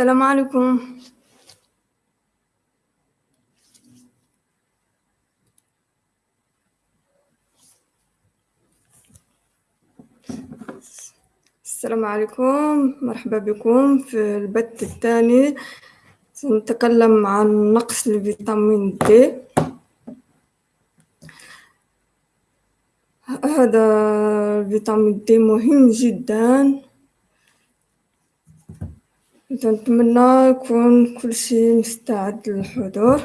السلام عليكم. السلام عليكم. مرحبا بكم في البث الثاني. سنتكلم عن نقص الفيتامين دي. هذا الفيتامين دي مهم جدا. نتمنى يكون كل شيء مستعد للحضور.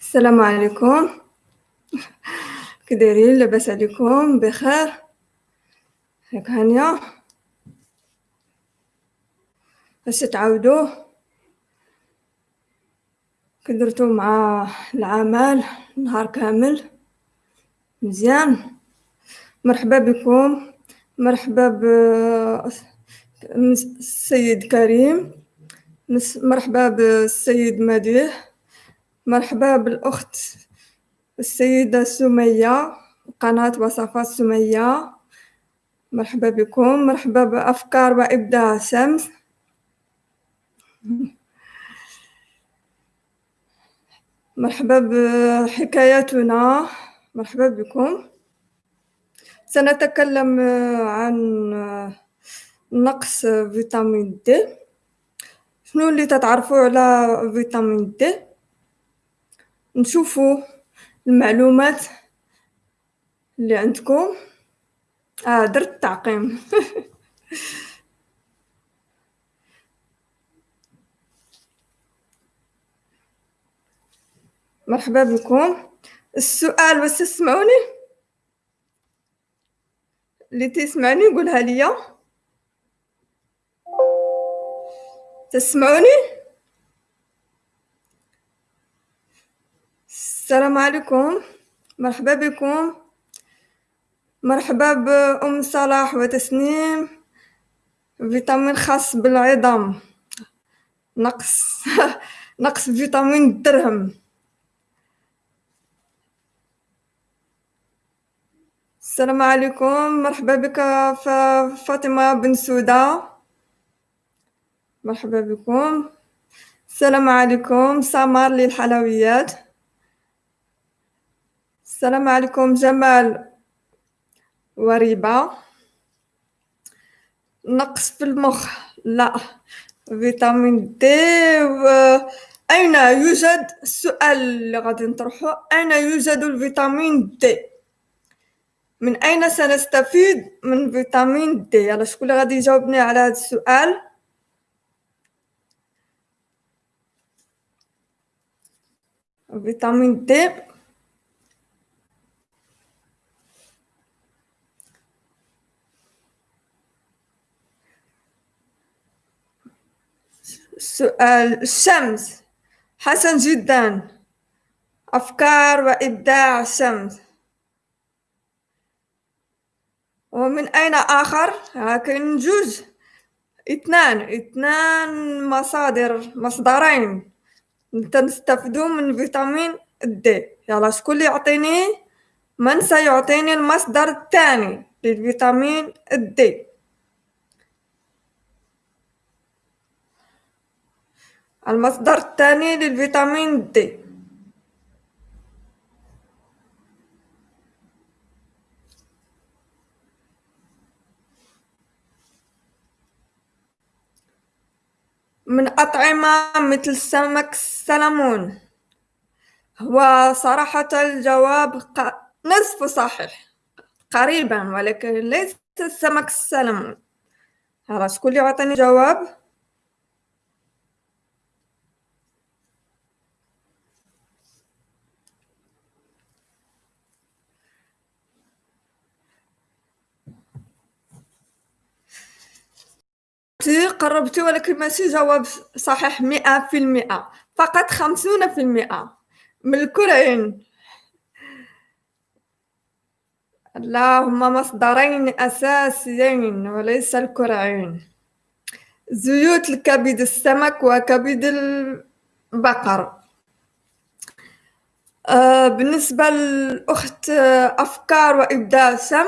السلام عليكم. كي دايرين لاباس عليكم؟ بخير. ياك هانيه اش تعاودوا كي درتو مع العمل نهار كامل. مزيان. مرحبا بكم. مرحبا بالسيد كريم. مرحبا بالسيد مديح. مرحبا بالأخت السيدة سمية قناة وصفات سمية. مرحبا بكم. مرحبا بأفكار وإبداع شمس مرحبا بحكاياتنا. مرحبا بكم. سنتكلم عن نقص فيتامين د شنو اللي تتعرفوا على فيتامين د نشوفوا المعلومات اللي عندكم. آه درت تعقيم مرحبا بكم. السؤال بس تسمعوني؟ اللي تسمعني قولها ليا. تسمعوني؟ السلام عليكم. مرحبا بكم. مرحبا بأم صلاح وتسنيم. فيتامين خاص بالعظام. نقص. نقص فيتامين الدرهم. السلام عليكم. مرحبا بك فاطمة بن سودة مرحبا بكم. السلام عليكم. سمر للحلويات. السلام عليكم جمال وريبة. نقص في المخ. لا. فيتامين دي. و... أين يوجد السؤال اللي غادي نطرحه أين يوجد الفيتامين دي؟ من أين سنستفيد من فيتامين دي؟ يلا شكون غادي يجاوبني على هذا السؤال؟ فيتامين دي. سؤال الشمس حسن جدا. أفكار وإبداع الشمس. ومن أين آخر؟ كاين جوج. اثنان. اثنان مصادر مصدرين. نستفدو من فيتامين دي يلا شكون اللي يعطيني؟ من سيعطيني المصدر الثاني للفيتامين دي المصدر الثاني للفيتامين د. من أطعمة مثل سمك السلمون. هو صراحة الجواب نصف صحيح. قريبا ولكن ليس سمك السلمون. هلا شكون اللي يعطيني جواب؟ قربتي ولكن ماشي جواب صحيح مئة في المئة. فقط خمسون في المئة. من الكرعين لا هما مصدرين أساسيين وليس الكرعين زيوت الكبد السمك وكبد البقر. آه، بالنسبة للأخت آه، أفكار وإبداع سم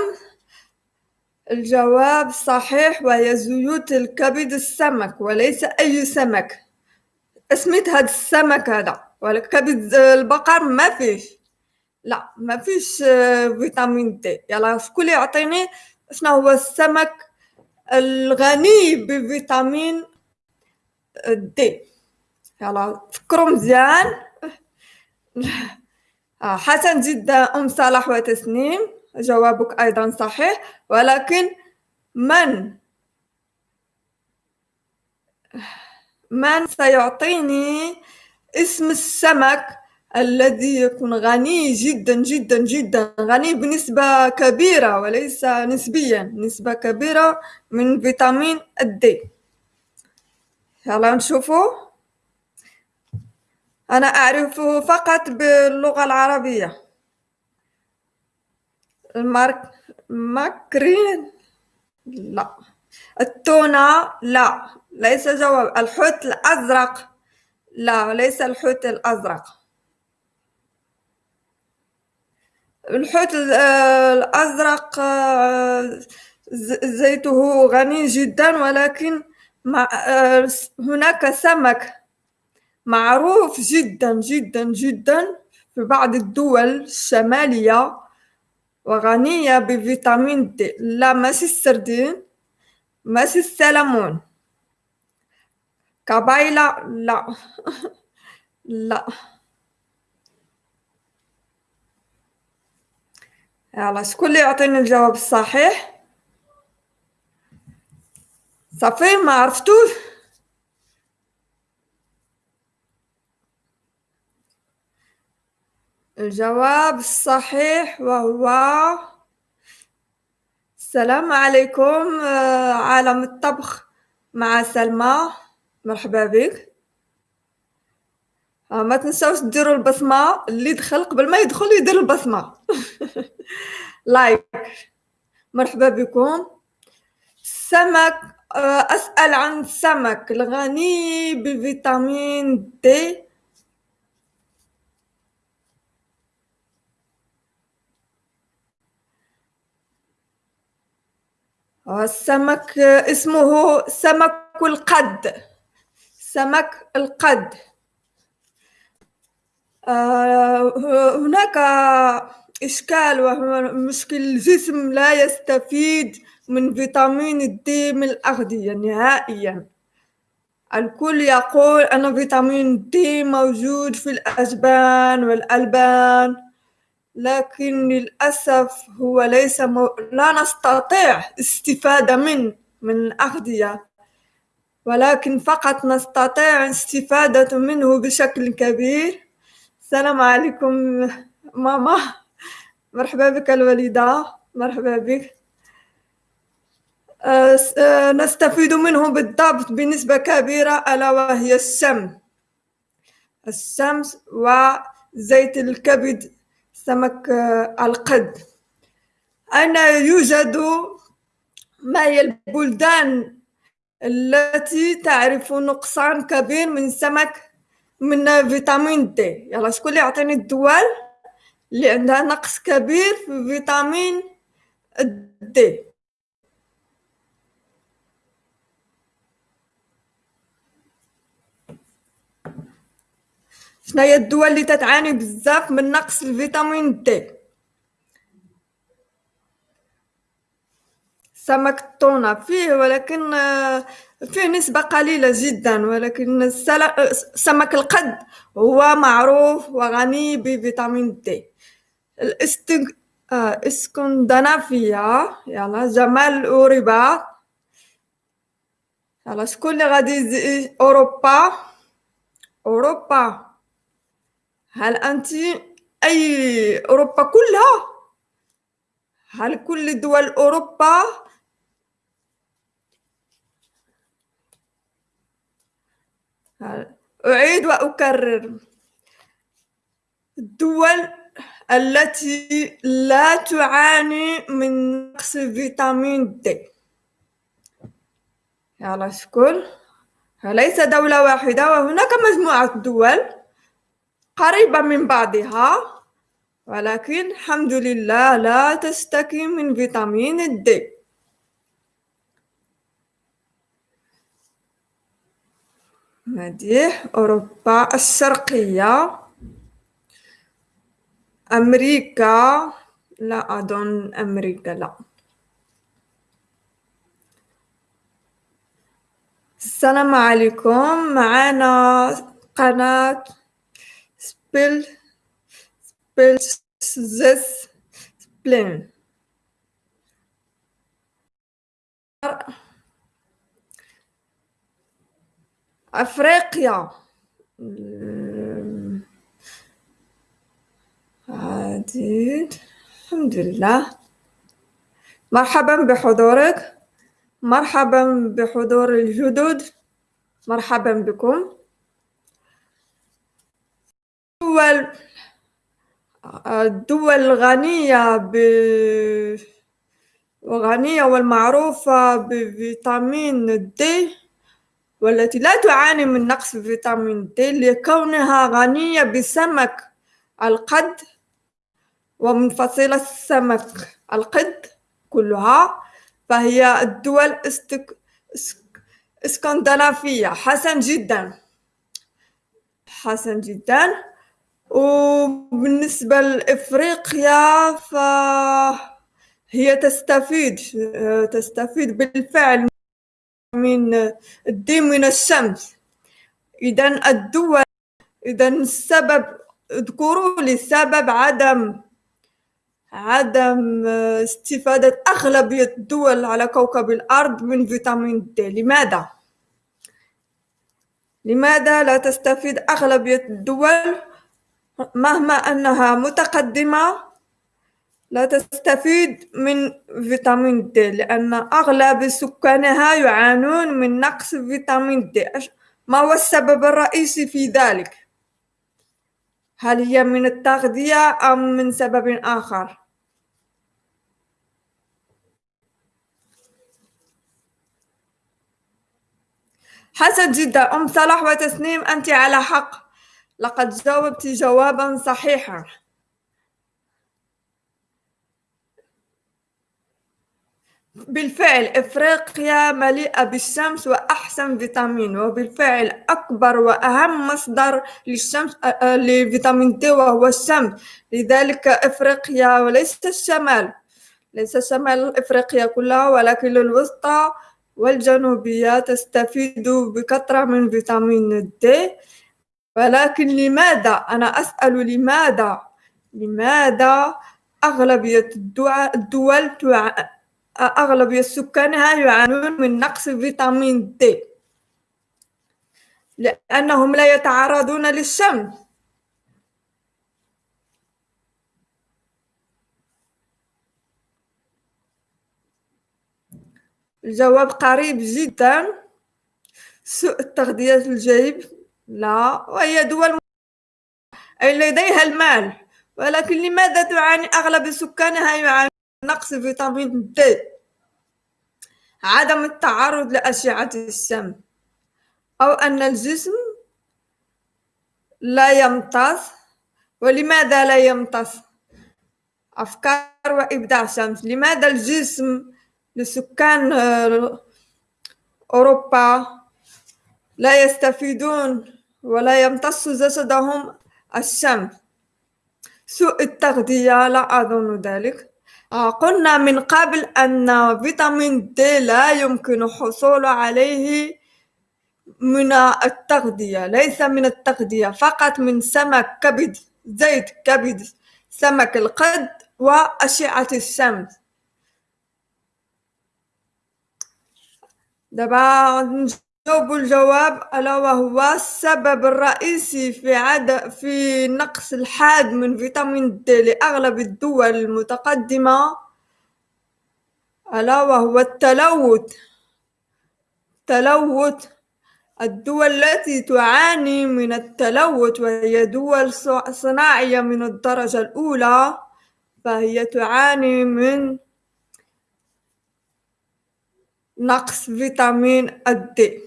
الجواب صحيح وهي زيوت الكبد السمك وليس أي سمك. اسميت هاد السمك هذا ولكن كبد البقر ما فيش. لا ما فيش آه، فيتامين دي. يلا شكون يعطيني؟ شنو هو السمك الغني بفيتامين دي؟ يلا فكروا مزيان. آه، حسن جدا أم صلاح وتسنيم جوابك أيضا صحيح ولكن من؟ من سيعطيني اسم السمك الذي يكون غني جدا جدا جدا؟ غني بنسبة كبيرة وليس نسبيا نسبة كبيرة من فيتامين الدي يلا نشوفوا أنا أعرفه فقط باللغة العربية. المارك ماكرين لا. التونة؟ لا. ليس جواب. الحوت الأزرق. لا ليس الحوت الأزرق. الحوت الأزرق زيته غني جدا ولكن هناك سمك معروف جدا جدا جدا في بعض الدول الشمالية. وغنية بفيتامين دي لا ماشي السردين ماشي السلمون كبايلة لا. لا. يلا شكون اللي يعطيني الجواب الصحيح؟ صافي ما عرفتوش؟ الجواب الصحيح وهو السلام عليكم آه، عالم الطبخ مع سلمى. مرحبا بك. آه، ما تنساوش ديروا البصمة اللي دخل قبل ما يدخل يدير البصمة. لايك مرحبا بكم. السمك آه، أسأل عن السمك الغني بفيتامين دي. السمك اسمه سمك القد. سمك القد. آه، هناك إشكال وهو مشكل الجسم لا يستفيد من فيتامين دي من الأغذية نهائيا. الكل يقول أن فيتامين دي موجود في الأجبان والألبان. لكن للأسف هو ليس مو... لا نستطيع استفادة من من الأغذية. ولكن فقط نستطيع استفادة منه بشكل كبير. السلام عليكم ماما. مرحبا بك الوالدة مرحبا بك. نستفيد منه بالضبط بنسبة كبيرة ألا وهي الشمس الشمس وزيت الكبد سمك آه، القد. أين يوجد ما هي البلدان التي تعرف نقصان كبير من سمك من فيتامين دي؟ يلا شكون اللي يعطيني الدول اللي عندها نقص كبير في فيتامين دي. شنو هي الدول اللي تتعاني بزاف من نقص الفيتامين دي سمك التونة فيه ولكن آه، فيه نسبة قليلة جدا ولكن سمك القد هو معروف وغني بفيتامين دي الاستنج... آه، يلا جمال ورباط يلا شكون اللي غادي أوروبا. أوروبا. هل أنت أي أوروبا كلها؟ هل كل دول أوروبا؟ أعيد وأكرر. الدول التي لا تعاني من نقص فيتامين دي. يلا شكون ليس دولة واحدة وهناك مجموعة دول. قريبة من بعضها. ولكن الحمد لله لا تشتكي من فيتامين د هذه أوروبا الشرقية. أمريكا لا أظن أمريكا لا. السلام عليكم. معنا قناة سبيل سبيل زس سبلين أفريقيا عديد. الحمد لله. مرحبا بحضورك. مرحبا بحضور الجدد. مرحبا بكم. الدول الدول الغنية ب غنية والمعروفة بفيتامين دي والتي لا تعاني من نقص فيتامين د لكونها غنية بسمك القد ومن فصيلة السمك القد كلها فهي الدول استك... اسكندنافية. حسن جدا. حسن جدا. وبالنسبة لإفريقيا فهي تستفيد تستفيد بالفعل من الدين من الشمس. إذا الدول إذا السبب اذكروا لي سبب عدم عدم استفادة أغلبية الدول على كوكب الأرض من فيتامين د لماذا؟ لماذا لا تستفيد أغلبية الدول؟ مهما أنها متقدمة لا تستفيد من فيتامين د لأن أغلب سكانها يعانون من نقص فيتامين د ما هو السبب الرئيسي في ذلك؟ هل هي من التغذية أم من سبب آخر؟ حسن جدا أم صلاح وتسنيم أنت على حق لقد جاوبت جوابا صحيحا. بالفعل إفريقيا مليئة بالشمس وأحسن فيتامين وبالفعل أكبر وأهم مصدر للشمس لفيتامين د وهو الشمس. لذلك إفريقيا وليس الشمال ليس شمال إفريقيا كلها ولكن الوسطى والجنوبية تستفيد بكثرة من فيتامين د ولكن لماذا؟ أنا أسأل لماذا؟ لماذا أغلبية الدول أغلبية سكانها يعانون من نقص فيتامين د لأنهم لا يتعرضون للشمس الجواب قريب جدا. سوء التغذية الجيد لا وهي دول لديها المال. ولكن لماذا تعاني أغلب سكانها يعانون نقص فيتامين د عدم التعرض لأشعة الشمس أو أن الجسم لا يمتص. ولماذا لا يمتص؟ أفكار وإبداع شمس. لماذا الجسم لسكان أوروبا لا يستفيدون ولا يمتص جسدهم الشمس سوء التغذية لا أظن ذلك. آه، قلنا من قبل أن فيتامين د لا يمكن الحصول عليه من التغذية ليس من التغذية فقط من سمك كبد زيت كبد سمك القد وأشعة الشمس دابا نجاوب الجواب ألا وهو السبب الرئيسي في عد في نقص الحاد من فيتامين د لأغلب الدول المتقدمة. ألا وهو التلوث. تلوث. الدول التي تعاني من التلوث وهي دول صناعية من الدرجة الأولى فهي تعاني من نقص فيتامين الد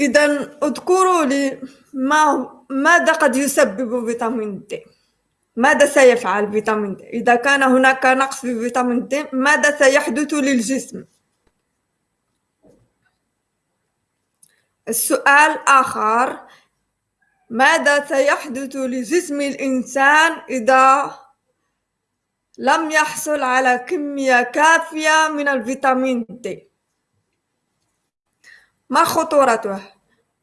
إذا اذكروا لي ما ماذا قد يسبب فيتامين د ماذا سيفعل فيتامين د إذا كان هناك نقص في فيتامين د ماذا سيحدث للجسم؟ السؤال آخر ماذا سيحدث لجسم الإنسان إذا لم يحصل على كمية كافية من الفيتامين د ما خطورته؟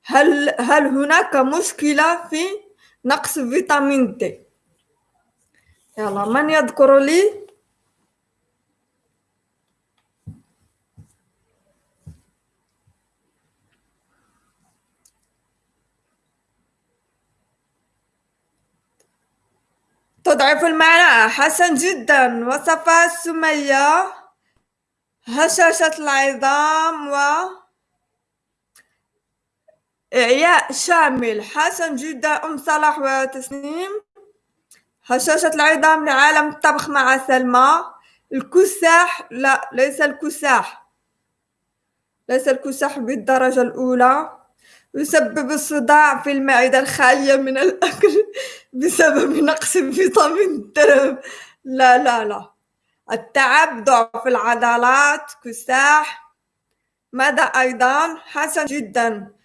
هل هل هناك مشكلة في نقص فيتامين د يلا من يذكر لي؟ تضعف المعنى حسن جدا. وصفها سمية. هشاشة العظام و إعياء شامل حسن جدا أم صلاح وتسنيم. هشاشة العظام لعالم الطبخ مع سلمى. الكساح لا ليس الكساح. ليس الكساح بالدرجة الأولى. يسبب الصداع في المعدة الخالية من الأكل بسبب نقص فيتامين د. لا لا لا. التعب ضعف العضلات كساح. ماذا أيضا؟ حسن جدا.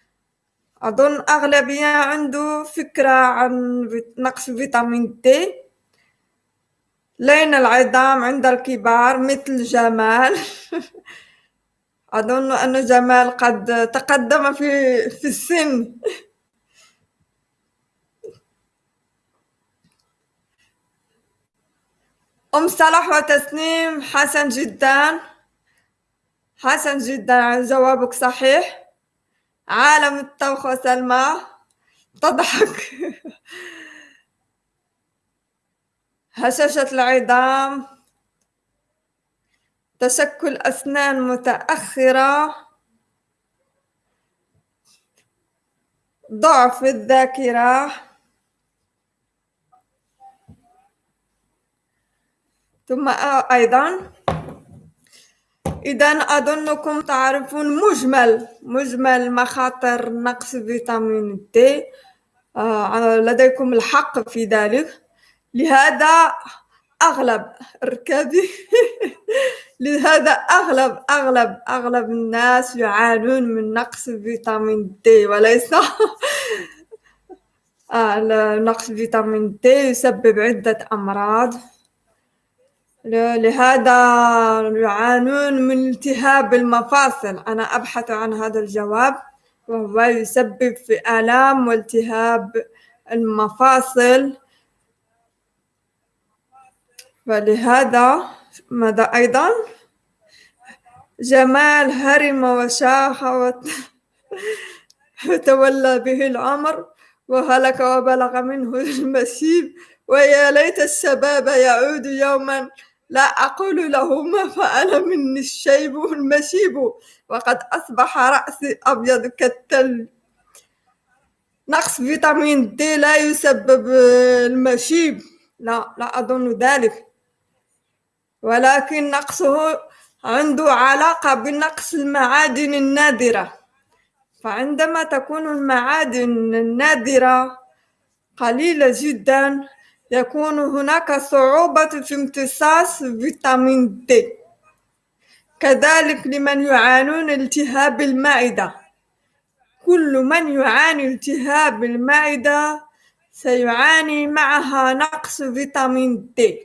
أظن أغلبية عنده فكرة عن نقص فيتامين د لين العظام عند الكبار مثل جمال. أظن أن جمال قد تقدم في في السن. أم صلاح وتسنيم حسن جدا. حسن جدا جوابك صحيح. عالم الطبخ وسلمى تضحك. هشاشة العظام. تشكل أسنان متأخرة. ضعف الذاكرة. ثم أيضا إذا أظنكم تعرفون مجمل مجمل مخاطر نقص فيتامين د آه، لديكم الحق في ذلك. لهذا أغلب اركبي لهذا أغلب أغلب أغلب الناس يعانون من نقص فيتامين د وليس آه نقص فيتامين د يسبب عدة أمراض. لهذا يعانون من التهاب المفاصل. أنا أبحث عن هذا الجواب. وهو يسبب في آلام والتهاب المفاصل. ولهذا ماذا أيضا؟ جمال هرم وشاخ وتولى به العمر وهلك وبلغ منه المسيب. ويا ليت الشباب يعود يوما. لا أقول له ما فعل مني الشيب المشيب وقد أصبح رأسي أبيض كالتلج نقص فيتامين دي لا يسبب المشيب. لا لا أظن ذلك. ولكن نقصه عنده علاقة بنقص المعادن النادرة. فعندما تكون المعادن النادرة قليلة جدا يكون هناك صعوبة في امتصاص فيتامين د كذلك لمن يعانون التهاب المعدة. كل من يعاني التهاب المعدة سيعاني معها نقص فيتامين د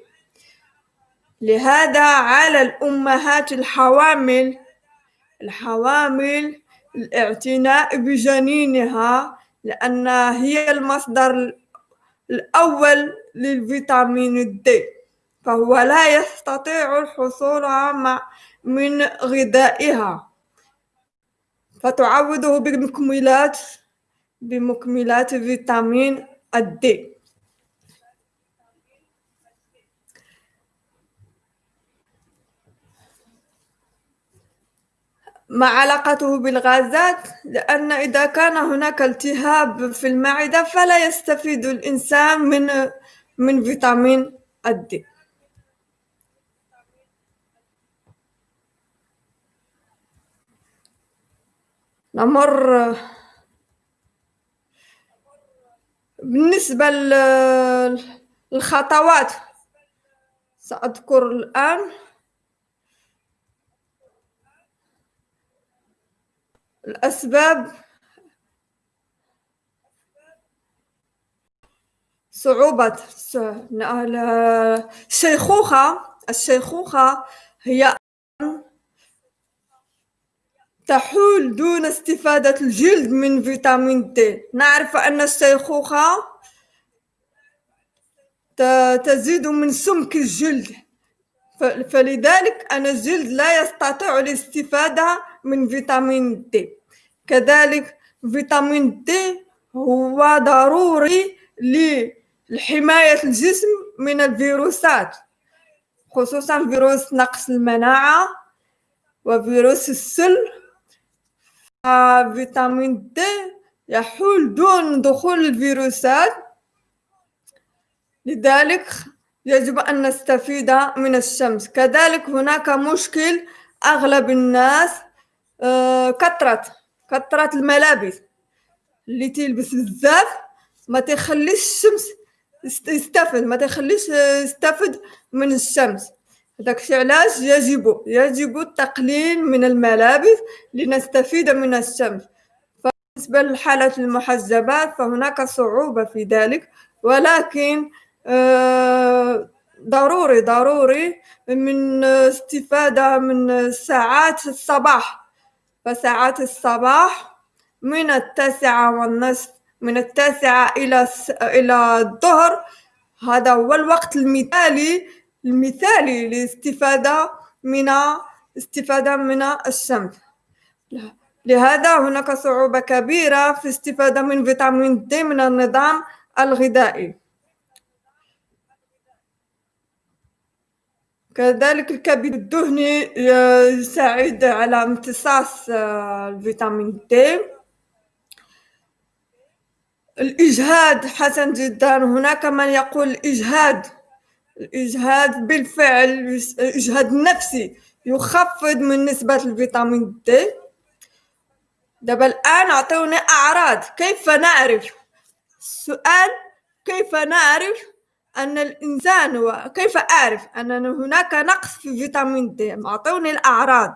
لهذا على الأمهات الحوامل الحوامل الاعتناء بجنينها لأن هي المصدر الأول للفيتامين د فهو لا يستطيع الحصول من غذائها. فتعوضه بمكملات بمكملات فيتامين الد ما علاقته بالغازات؟ لأن إذا كان هناك التهاب في المعدة فلا يستفيد الإنسان من من فيتامين الدي نمر بالنسبة للخطوات سأذكر الآن الأسباب صعوبة الشيخوخة. الشيخوخة هي تحول دون استفادة الجلد من فيتامين د نعرف أن الشيخوخة تزيد من سمك الجلد. فلذلك أن الجلد لا يستطيع الاستفادة من فيتامين د كذلك فيتامين د هو ضروري لحماية الجسم من الفيروسات خصوصا فيروس نقص المناعة وفيروس السل. فيتامين د يحول دون دخول الفيروسات. لذلك يجب أن نستفيد من الشمس. كذلك هناك مشكل أغلب الناس كثرة كثرة الملابس اللي تلبس بزاف ما تخليش الشمس يستفد ما تخليش يستفد من الشمس. داكشي علاش يجب يجب التقليل من الملابس لنستفيد من الشمس. بالنسبة للحالة المحجبات فهناك صعوبة في ذلك ولكن ضروري ضروري من استفادة من ساعات الصباح. فساعات الصباح من التاسعة والنصف من التاسعة إلى إلى الظهر. هذا هو الوقت المثالي المثالي للاستفادة من استفادة من الشمس. لهذا هناك صعوبة كبيرة في الاستفادة من فيتامين د من النظام الغذائي. كذلك الكبد الدهني يساعد على امتصاص الفيتامين د الإجهاد حسن جدا. هناك من يقول الإجهاد الإجهاد بالفعل الإجهاد النفسي يخفض من نسبة الفيتامين د دابا الآن أعطوني أعراض كيف نعرف؟ السؤال كيف نعرف أن الإنسان وكيف أعرف أن هناك نقص في فيتامين د أعطوني الأعراض.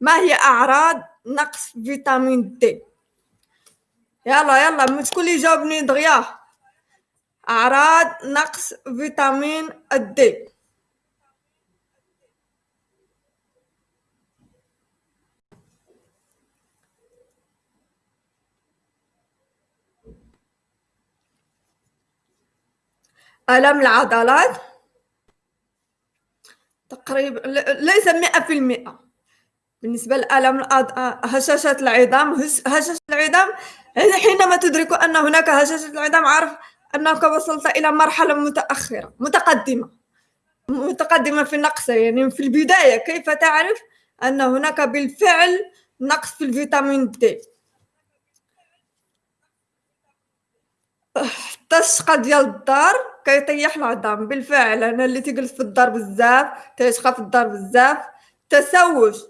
ما هي أعراض نقص فيتامين د يلا يلا شكون اللي يجاوبني دغيا أعراض نقص فيتامين د ألم العضلات تقريبا ليس مئة في المئة. بالنسبة لألم هشاشة العظام هشاشة العظام حينما تدرك أن هناك هشاشة العظام عارف أنك وصلت إلى مرحلة متأخرة متقدمة متقدمة في النقص يعني في البداية. كيف تعرف أن هناك بالفعل نقص في الفيتامين د التشقة ديال الدار. كيطيح العظام بالفعل أنا اللي تجلس في الدار بزاف تيشقى في الدار بزاف. تسوس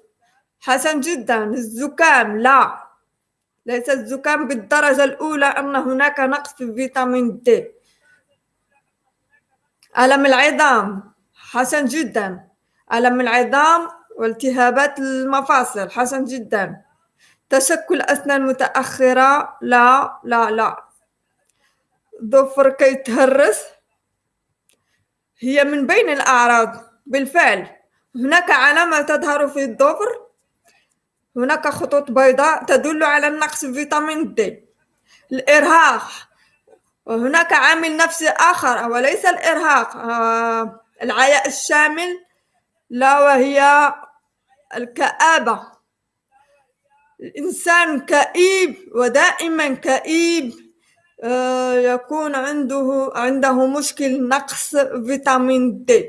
حسن جدا. الزكام لا. ليس الزكام بالدرجة الأولى أن هناك نقص في فيتامين د ألم العظام؟ حسن جدا. ألم العظام والتهابات المفاصل؟ حسن جدا. تشكل أسنان متأخرة؟ لا لا لا. ضفر كيتهرس؟ هي من بين الأعراض. بالفعل هناك علامة تظهر في الضفر هناك خطوط بيضاء تدل على النقص في فيتامين د الإرهاق. وهناك عامل نفسي آخر وليس الإرهاق. آه، العياء الشامل لا وهي الكآبة. الإنسان كئيب ودائما كئيب. آه، يكون عنده عنده مشكل نقص فيتامين د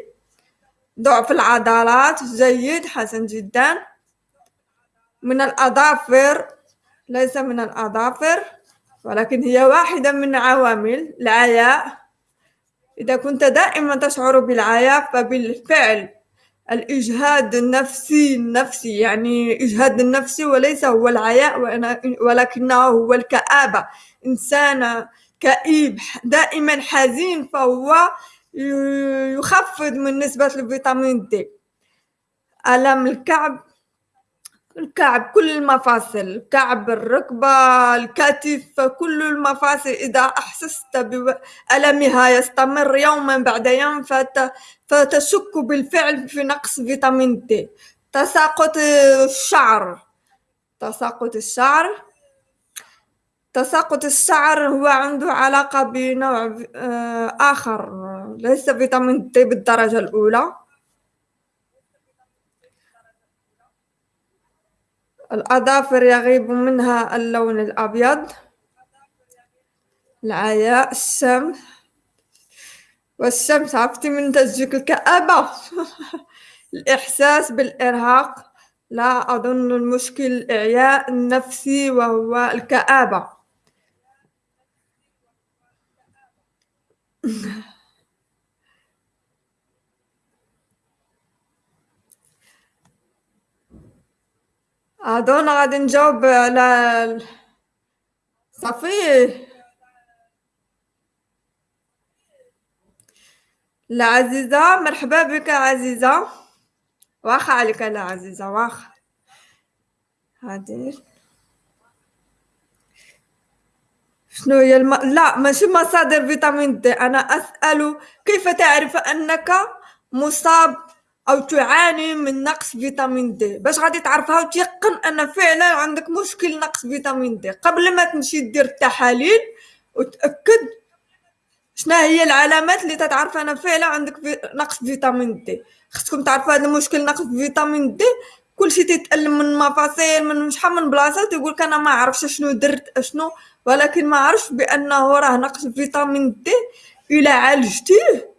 ضعف العضلات جيد حسن جدا. من الأظافر ليس من الأظافر ولكن هي واحدة من عوامل العياء. إذا كنت دائما تشعر بالعياء فبالفعل الإجهاد النفسي النفسي يعني إجهاد النفسي وليس هو العياء ولكنه هو الكآبة. إنسانة كئيب دائما حزين فهو يخفض من نسبة الفيتامين دي. ألم الكعب؟ الكعب كل المفاصل الكعب الركبة الكتف كل المفاصل. إذا أحسست بألمها يستمر يوما بعد يوم فتشك بالفعل في نقص فيتامين دي تساقط الشعر. تساقط الشعر. تساقط الشعر هو عنده علاقة بنوع آه، آخر. ليس فيتامين دي بالدرجة الأولى. الأظافر يغيب منها اللون الأبيض. العياء الشمس. والشمس عرفتي من تجيك الكآبة؟ الإحساس بالإرهاق. لا أظن المشكل الإعياء النفسي وهو الكآبة. أظن غادي نجاوب على صافي. لا عزيزة مرحبا بك عزيزة. واخا عليك لا عزيزة واخا. هادي. شنو هي الم... لا ماشي مصادر فيتامين دي. أنا أسأل كيف تعرف أنك مصاب أو تعاني من نقص فيتامين دي؟ باش غادي تعرفها وتيقن أن فعلا عندك مشكل نقص فيتامين دي. قبل ما تمشي دير التحاليل وتأكد شنو هي العلامات اللي تتعرف أنا فعلا عندك في نقص فيتامين دي؟ خصكم تعرفوا هذا المشكل نقص فيتامين دي؟ كلشي تيتألم من مفاصل من شحال من بلاصة تيقول لك أنا ما عرفتش شنو درت شنو؟ ولكن ما عرفش بأنه راه نقص فيتامين دي إلى عالجتيه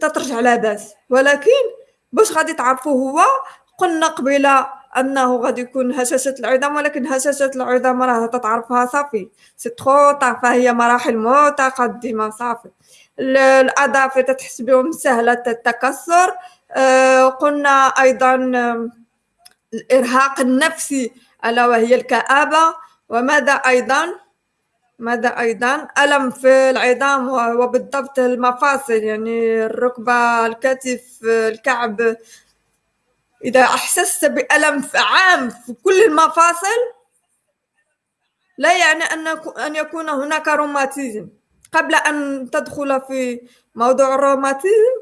تترجع لاباس ولكن باش غادي تعرفوا هو قلنا قبيلة أنه غادي يكون هشاشة العظام ولكن هشاشة العظام راه تتعرفها صافي. سي تخو فهي مراحل متقدمه صافي. الاظافر تتحس بهم سهلة التكسر. آه قلنا أيضا الإرهاق النفسي ألا وهي الكآبة. وماذا أيضا؟ ماذا أيضا؟ ألم في العظام وبالضبط المفاصل يعني الركبة الكتف الكعب إذا أحسست بألم عام في كل المفاصل لا يعني أن أن يكون هناك روماتيزم. قبل أن تدخل في موضوع الروماتيزم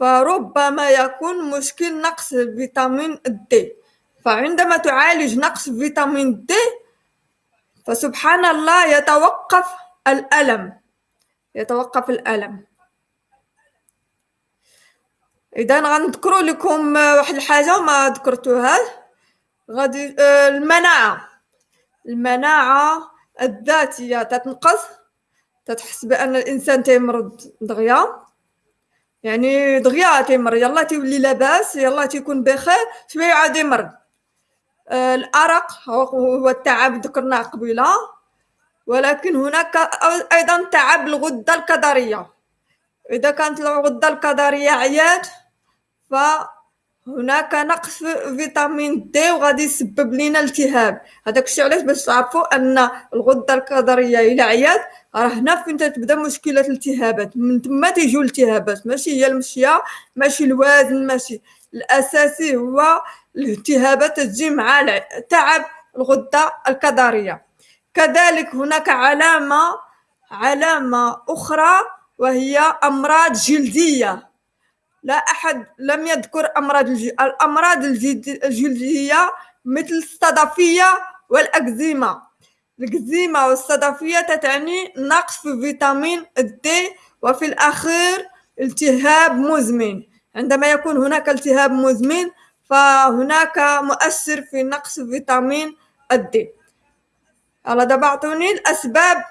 فربما يكون مشكل نقص فيتامين دي فعندما تعالج نقص فيتامين دي فسبحان الله يتوقف الألم. يتوقف الألم. إذا غنذكروا لكم واحد الحاجة وما ذكرتوها. غادي آه، المناعة. المناعة الذاتية تتنقص تتحس بأن الإنسان تيمرض دغيا. يعني دغيا تيمرض يلا تيولي لاباس يلا تيكون بخير شوية عاد يمرض الأرق هو التعب ذكرناه قبيلة. ولكن هناك أيضا تعب الغدة الكظرية إذا كانت الغدة الكظرية عيات فهناك نقص فيتامين دي وغادي يسبب لنا التهاب. هذاك الشيء علاش باش تعرفوا أن الغدة الكظريه إلى عيات راه هنا فين تبدا مشكلة الالتهابات. من تما تيجيو الالتهابات. ماشي هي المشية ماشي الوزن ماشي الأساسي هو الالتهابات تجي مع تعب الغدة الكظرية كذلك هناك علامة علامة أخرى وهي أمراض جلدية. لا أحد لم يذكر أمراض الأمراض الجلدية مثل الصدفية والأكزيما. الأكزيما والصدفية تتعني نقص في فيتامين دي وفي الأخير التهاب مزمن. عندما يكون هناك التهاب مزمن فهناك مؤثر في نقص فيتامين الدي على دابا اعطوني الأسباب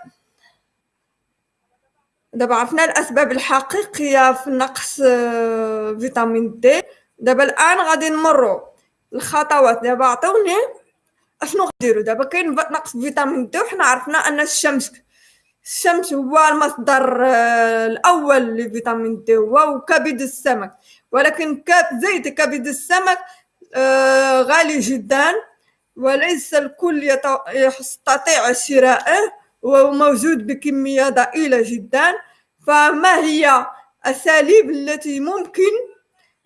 دابا عرفنا الأسباب الحقيقية في نقص آه، فيتامين دي. دابا الآن غادي نمروا الخطوات. دابا عطوني أشنو غديروا دابا كاين نقص فيتامين دي وحنا عرفنا أن الشمس الشمس هو المصدر آه، الأول لفيتامين دي هو وكبد السمك. ولكن زيت كبد السمك آه، غالي جدا وليس الكل يستطيع شراءه وموجود بكمية ضئيلة جدا فما هي الأساليب التي ممكن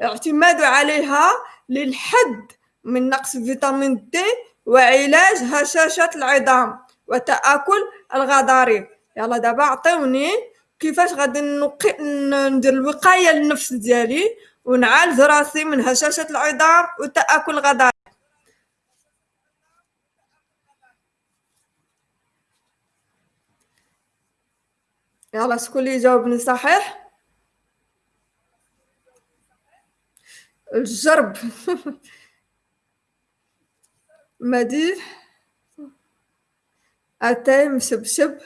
الاعتماد عليها للحد من نقص فيتامين د وعلاج هشاشة العظام وتآكل الغضاريف يلا دابا عطيوني كيفاش غادي ندير الوقاية للنفس ديالي ونعالج راسي من هشاشة العظام وتآكل الغضاريف يلا شكون اللي يجاوبني صحيح؟ الجرب. مديح أتاي مشبشب.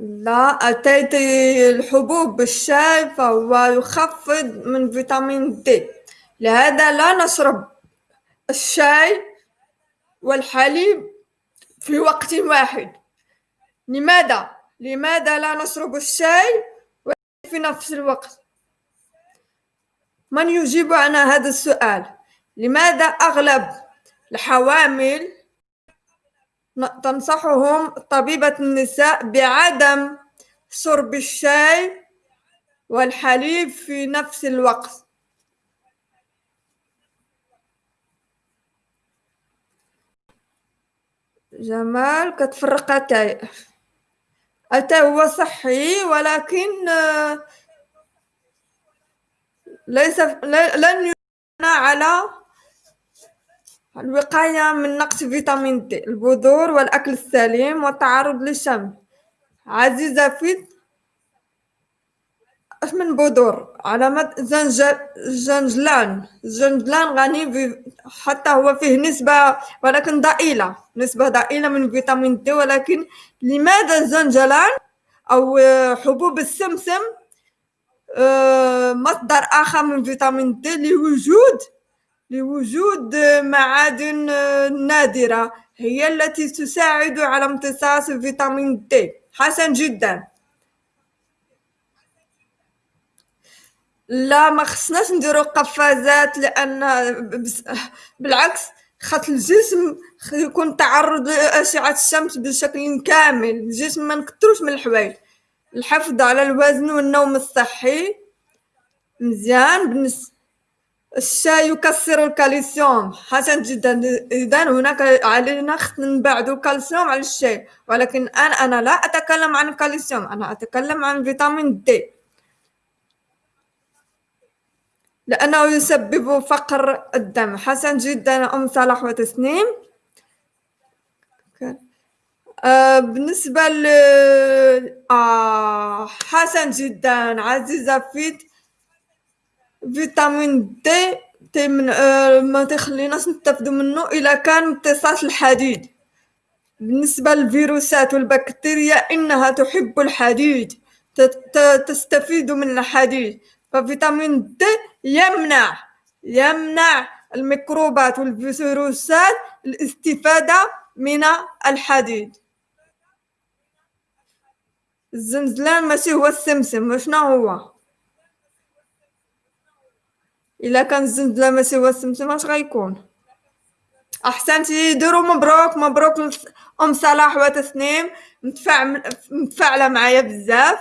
لا أتاي الحبوب بالشاي فهو يخفض من فيتامين دي. لهذا لا نشرب الشاي والحليب في وقت واحد. لماذا؟ لماذا لا نشرب الشاي في نفس الوقت؟ من يجيب عن هذا السؤال؟ لماذا أغلب الحوامل تنصحهم طبيبة النساء بعدم شرب الشاي والحليب في نفس الوقت؟ جمال كتفرق اتاي اتاي هو صحي ولكن ليس لن على الوقاية من نقص فيتامين د البذور والأكل السليم والتعرض للشمس عزيزة فيت اش من بذور علامة زنجل زنجلان. الزنجلان غني ب... حتى هو فيه نسبة ولكن ضئيلة. نسبة ضئيلة من فيتامين د ولكن لماذا الزنجلان أو حبوب السمسم مصدر آخر من فيتامين د لوجود لوجود معادن نادرة هي التي تساعد على امتصاص فيتامين د حسن جدا. لا ما خصناش نديرو قفازات لأن بالعكس خاطر الجسم يكون تعرض لأشعة الشمس بشكل كامل. الجسم ما نكتروش من الحوايج. الحفظ على الوزن والنوم الصحي مزيان. بالنسبة الشاي يكسر الكالسيوم. حسن جدا. اذا هناك علينا نبعد الكالسيوم على الشاي. ولكن أنا أنا لا أتكلم عن الكالسيوم. أنا أتكلم عن فيتامين دي. لأنه يسبب فقر الدم. حسن جدا أم صلاح وتسنيم. آه بالنسبة ل آه حسن جدا عزيزة فيت فيتامين دي تي من آه ما تخليناش نستافدو منه إلا كان امتصاص الحديد. بالنسبة للفيروسات والبكتيريا إنها تحب الحديد تستفيد من الحديد. ففيتامين دي يمنع يمنع الميكروبات والفيروسات الاستفادة من الحديد. الزنزلان ماشي هو السمسم شنو هو؟ إلا كان الزنزلان ماشي هو السمسم اش غيكون؟ أحسنتي ديروا مبروك مبروك أم صلاح وتسنيم. متفاعلة معايا بزاف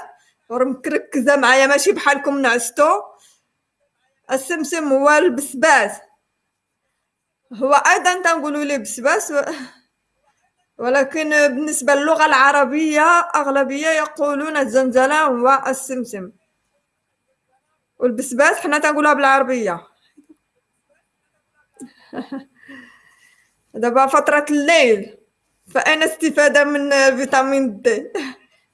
مركزه معايا ماشي بحالكم نعستو. السمسم هو البسباس. هو أيضا تنقولوا ليه بسباس. ولكن بالنسبة للغة العربية أغلبية يقولون الزنزلة هو السمسم. والبسباس حنا تنقولها بالعربية. دابا فترة الليل فأين استفادة من فيتامين د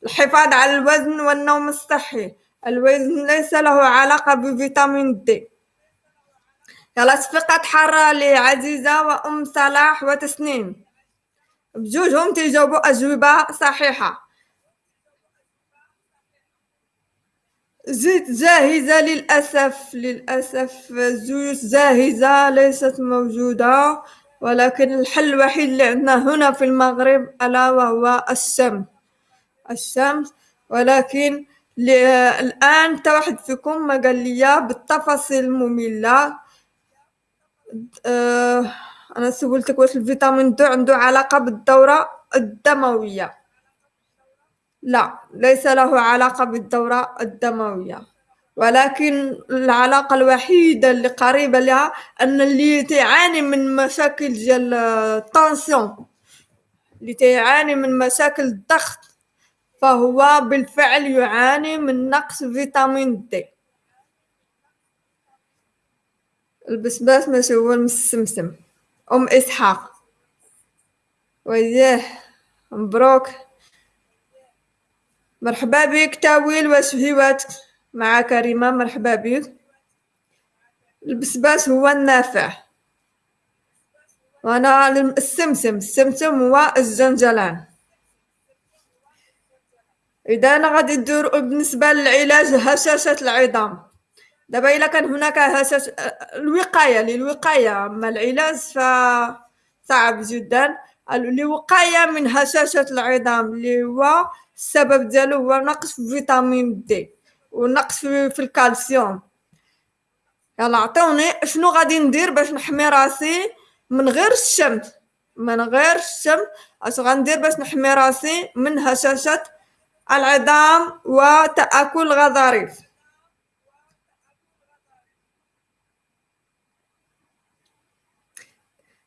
الحفاظ على الوزن والنوم الصحي. الوزن ليس له علاقة بفيتامين د يلا صفقة حارة لعزيزة وأم صلاح وتسنيم. بجوجهم تيجاوبوا أجوبة صحيحة. زيت جاهزة للأسف للأسف زيوت جاهزة ليست موجودة ولكن الحل الوحيد اللي عندنا هنا في المغرب ألا وهو الشمس. الشمس ولكن الآن واحد فيكم ما قال لي بالتفاصيل المملة. أه أنا سولتك واش الفيتامين د عنده علاقة بالدورة الدموية. لا ليس له علاقة بالدورة الدموية. ولكن العلاقة الوحيدة اللي قريبة لها أن اللي تعاني من مشاكل ديال الطونسيون اللي تعاني من مشاكل الضغط فهو بالفعل يعاني من نقص فيتامين دي. البسباس ماشي هو المسمسم. أم إسحاق. وياه مبروك مرحبا بك تاويل واش هيواتك مع كريمة مرحبا بك. البسباس هو النافع. وأنا السمسم. السمسم هو الزنجلان. إذا أنا غادي ندير بالنسبة للعلاج هشاشة العظام. دابا إلا كان هناك هشاشة الوقاية للوقاية. أما العلاج فصعب جدا. الوقاية من هشاشة العظام اللي هو السبب ديالو هو نقص في فيتامين دي ونقص في الكالسيوم. يلا عطوني شنو غادي ندير باش نحمي راسي من غير الشمس من غير الشمس أش غندير باش نحمي راسي من هشاشة العظام وتآكل الغضاريف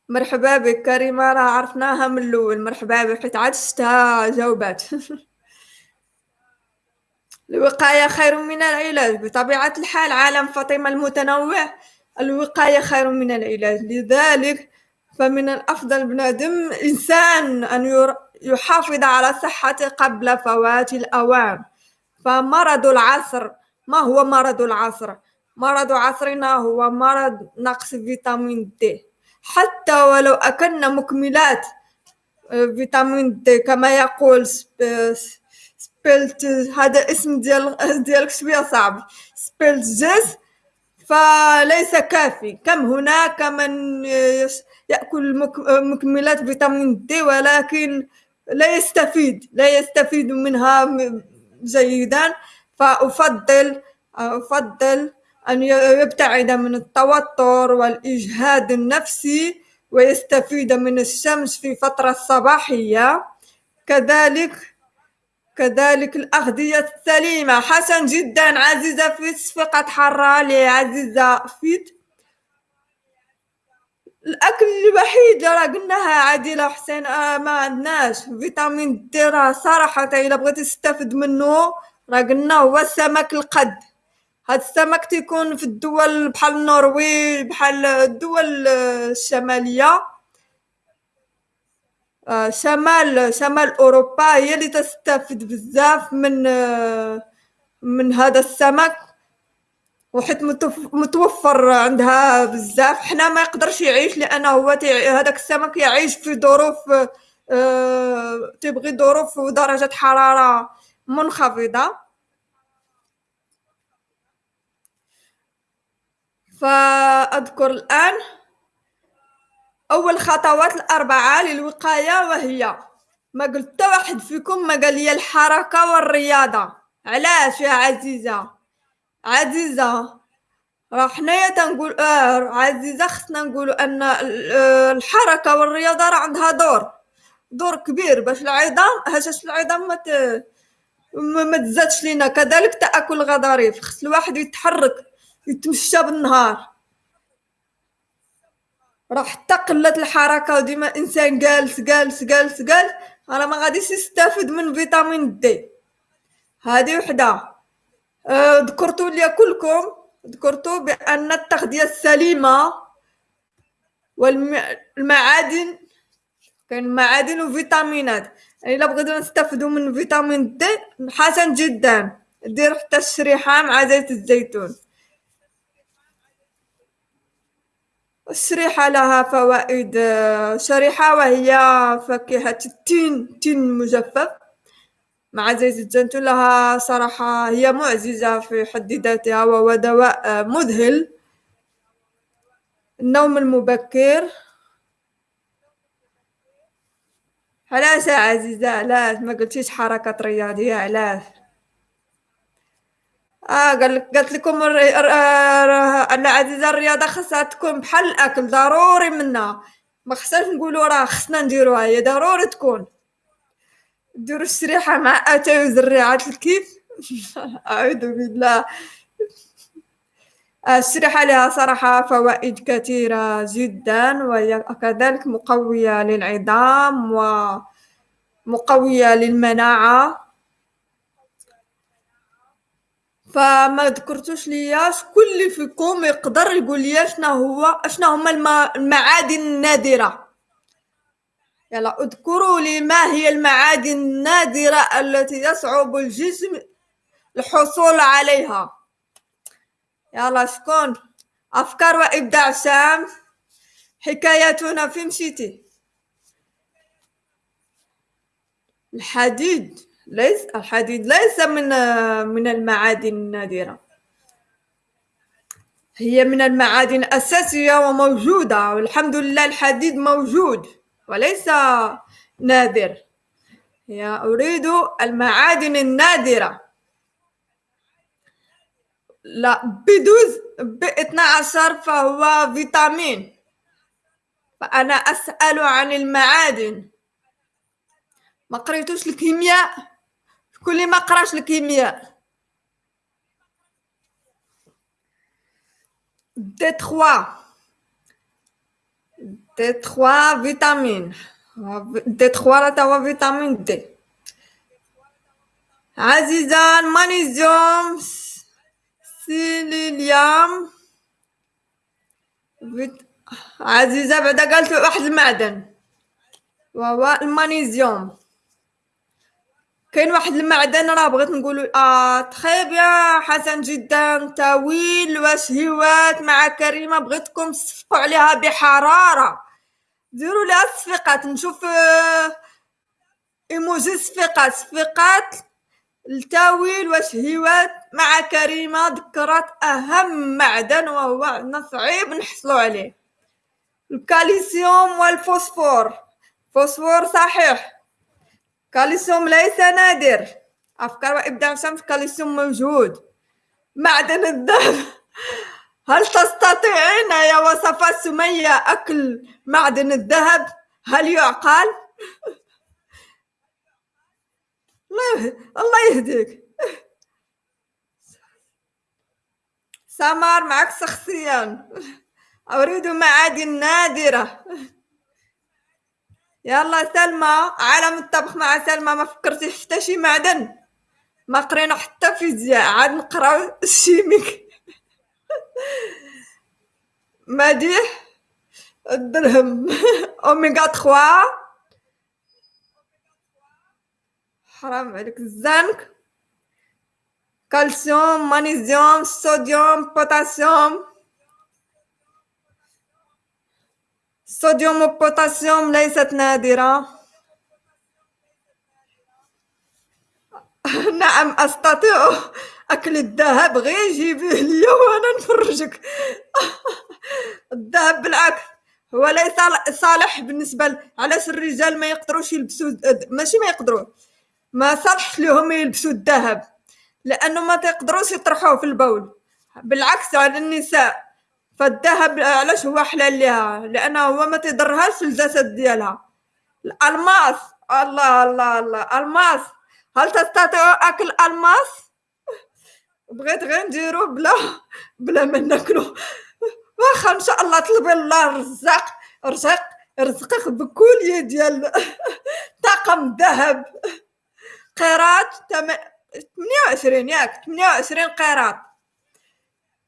مرحبا بك كريمة راه عرفناها من الأول. مرحبا بك حيت عاد شفتها جاوبات. الوقاية خير من العلاج. بطبيعة الحال عالم فاطمة المتنوع. الوقاية خير من العلاج. لذلك فمن الأفضل بنادم إنسان أن يحافظ على صحته قبل فوات الأوان. فمرض العصر ما هو مرض العصر؟ مرض عصرنا هو مرض نقص فيتامين دي. حتى ولو أكلنا مكملات فيتامين دي كما يقول سبيلت هذا اسم ديال ديالك شوية صعب. سبيلت جيس فليس كافي. كم هناك من يأكل مكملات فيتامين دي ولكن لا يستفيد لا يستفيد منها جيدا. فأفضل أفضل أن يبتعد من التوتر والإجهاد النفسي ويستفيد من الشمس في فترة الصباحية كذلك كذلك الأغذية السليمة. حسن جدا. عزيزة فيت فقط حرة. لعزيزة فيت الأكل الوحيد اللي راه قلناها عادله حسين آه ما عندناش. فيتامين دي راه صراحة إلا بغيتي تستافد منه راه قلنا هو السمك القد. هاد السمك تيكون في الدول بحال النرويج بحال الدول الشمالية. آه شمال شمال أوروبا هي اللي تستافد بزاف من آه من هذا السمك. وحيت متوفر عندها بزاف. حنا ما يقدرش يعيش لأنه هو هذاك السمك يعيش في ظروف أه تبغي ظروف ودرجة حرارة منخفضة. فأذكر الآن أول خطوات الأربعة للوقاية وهي ما قلت واحد فيكم ما قال لي الحركة والرياضة. علاش يا عزيزة؟ عزيزة راه حنايا تنقول آه عزيزة خصنا نقولوا أن آه، الحركة والرياضة راه عندها دور دور كبير باش العظام هشاش العظام ما ما تزادش لينا. كذلك تأكل الغضاريف خص الواحد يتحرك يتمشى بالنهار. راه حتى قلة الحركة وديما إنسان جالس جالس جالس جالس راه ما غاديش يستافد من فيتامين دي. هذه وحدة. ذكرتوا لي كلكم ذكرتوا بأن التغذية السليمة والمعادن كاين معادن وفيتامينات. يعني إلا بغيتو نستافدوا من فيتامين دي حسن جدا. دير حتى الشريحة مع زيت الزيتون. الشريحة لها فوائد شريحة وهي فاكهة التين التين المجفف مع زيت الزيتون لها صراحة هي معجزة في حد ذاتها وهو دواء مذهل. النوم المبكر. علاش يا عزيزة؟ علاش؟ ما قلتيش حركة رياضية علاش؟ آه قال قالت لكم العزيزة الرياضة خاصها تكون بحال الأكل ضروري منها ما خصناش نقولوا راه خصنا نديروها هي ضروري تكون. ديروا الشريحة مع أتاي وزريعات الكيف. أعوذ بالله. الشريحة لها صراحة فوائد كثيرة جدا وهي كذلك مقوية للعظام ومقوية للمناعة. فما ذكرتوش ليا شكون فيكم يقدر يقول لي شنو هو شنو هما المعادن النادرة؟ يلا اذكروا لي ما هي المعادن النادرة التي يصعب الجسم الحصول عليها. يلا شكون؟ أفكار وإبداع سام. حكايتنا في مشيتي الحديد ليس الحديد ليس من من المعادن النادرة. هي من المعادن الأساسية وموجودة. والحمد لله الحديد موجود. وليس نادر. هي أريد المعادن النادرة. لا بدوز ب 12 فهو فيتامين. فأنا أسأل عن المعادن. ما قريتوش الكيمياء؟ اللي ما قراش الكيمياء. دي 3 دي 3 فيتامين دي 3 تا هو فيتامين دي عزيزة المغنيسيوم سيليليوم عزيزة بعدا قالت واحد المعدن وهو المغنيسيوم كاين واحد المعدن راه بغيت نقول آه تخي بيان حسن جدا تاويل واش هيوات مع كريمه بغيتكم تصفقوا عليها بحراره ديروا لها الصفيقات نشوف آه إيموجي صفيقات. صفيقات التاويل واش هيوات. مع كريمة ذكرت أهم معدن وهو عندنا صعيب نحصلوا عليه. الكالسيوم والفوسفور. فوسفور صحيح. كالسيوم ليس نادر. أفكار وإبداع شمس كالسيوم موجود. معدن الذهب هل تستطيعين يا وصفات سمية أكل معدن الذهب؟ هل يعقل؟ الله يهديك. سمر معك شخصيا. أريد معادن نادرة. يلا سلمى عالم الطبخ مع سلمى. ما فكرتي حتى شي معدن؟ ما قرينا حتى فيزياء عاد نقراو الشيميك مديح الدرهم اوميغا 3 حرام عليك الزنك كالسيوم مغنيسيوم صوديوم بوتاسيوم الصوديوم والبوتاسيوم ليست نادرة نعم أستطيع أكل الذهب غير جيبيه لي وأنا نفرجك. الذهب بالعكس هو ليس صالح بالنسبة علاش الرجال ما يقدروش يلبسوا ماشي ما يقدروا. ما صالحش لهم يلبسوا الذهب لأنه ما تقدروش يطرحوه في البول. بالعكس على النساء فالذهب علاش هو حلال ليها؟ لأنه هو ما تضرهاش الجسد ديالها. الألماس الله الله الله ألماس. هل تستطيع أكل ألماس؟ بغيت غير نديرو بلا بلا ما ناكلو. واخا إن شاء الله طلبي الله الرزاق رزق رزقك بكولية ديال طاقم ذهب. قيراط 28 ياك 28 قيراط.